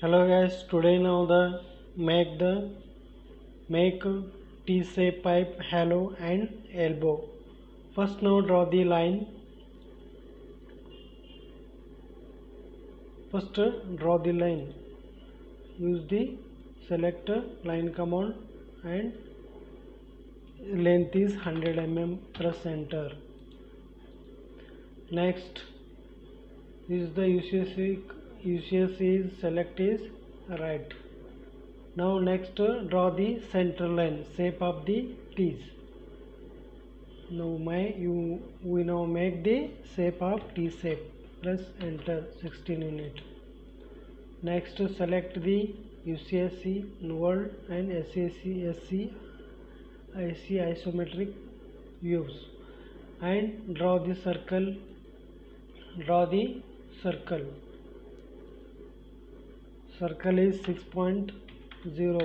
hello guys today now the make the make t shape pipe hollow and elbow. First now draw the line. First draw the line. Use the select line command and length is 100 mm press enter next is the UCS UCS is select is right. Now next draw the center line shape of the T's now my you we now make the shape of T shape. Press enter 16 unit. Next select the UCSC world and SAC SC IC isometric views. And draw the circle draw the circle circle is 6.0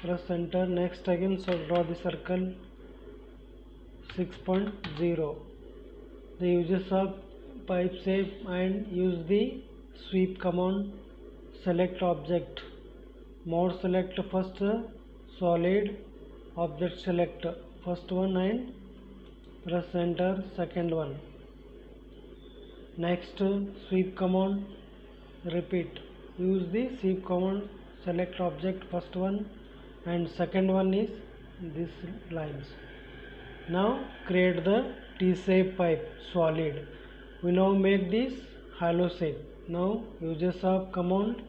press enter next again so draw the circle 6.0 the uses of pipe shape and use the sweep command select object mode select first solid object select first one and press enter second one next sweep command repeat use the sweep command select object first one and second one is this lines. Now create the t-shape pipe solid. We now make this hollow shape. Now uses of command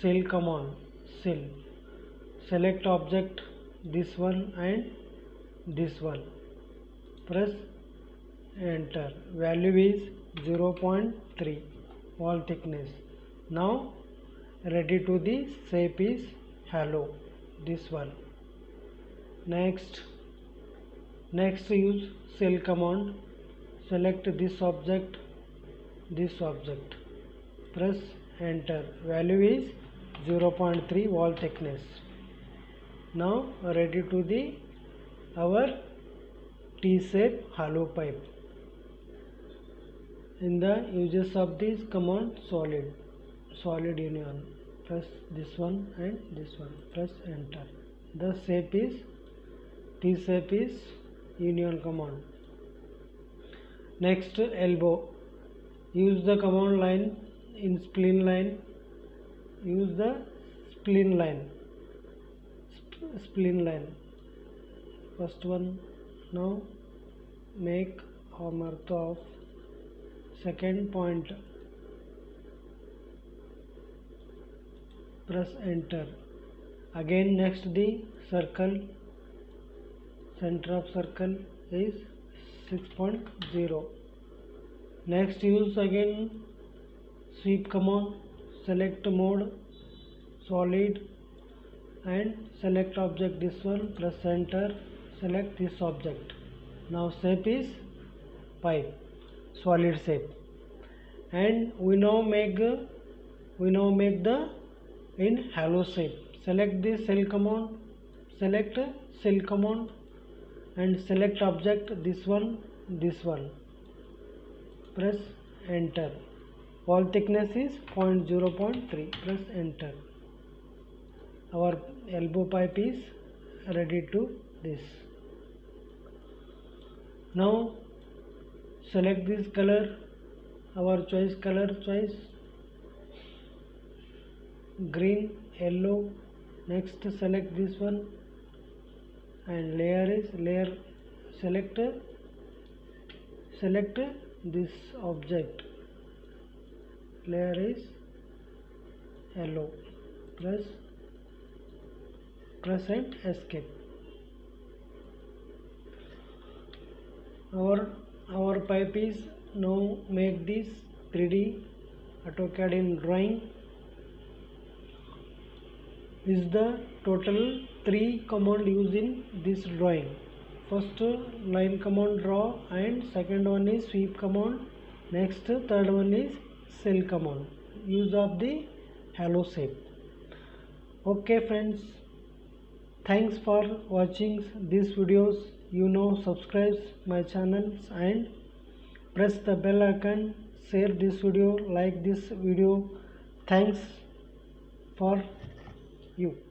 cell command cell select object this one and this one. Press enter. Value is 0.3 wall thickness. Now ready to the shape is hollow this one. Next next use cell command. Select this object this object. Press enter. Value is 0.3 wall thickness. Now ready to the our T-shape hollow pipe. In the uses of this command solid solid union. Press this one and this one. Press enter. The shape is T shape is union command. Next elbow. Use the command line in spline line. Use the spline line. Sp spline line. First one. Now make hammer of second point press enter again next the circle center of circle is 6.0 next use again sweep command select mode solid and select object this one press enter select this object now shape is pipe solid shape and we now make we now make the in hollow shape. Select the cell command select cell command and select object this one this one. Press enter. Wall thickness is 0.0.3 press enter. Our elbow pipe is ready to this. Now select this color. Our choice color choice green yellow. Next select this one. And layer is layer select select this object. Layer is yellow. Press press and escape. Our our pipe is now make this 3d AutoCAD in drawing is the total three command used in this drawing. First line command draw and second one is sweep command. Next third one is cell command. Use of the hello shape okay friends. Thanks for watching these videos. You know subscribe my channels and press the bell icon. Share this video like this video. Thanks for you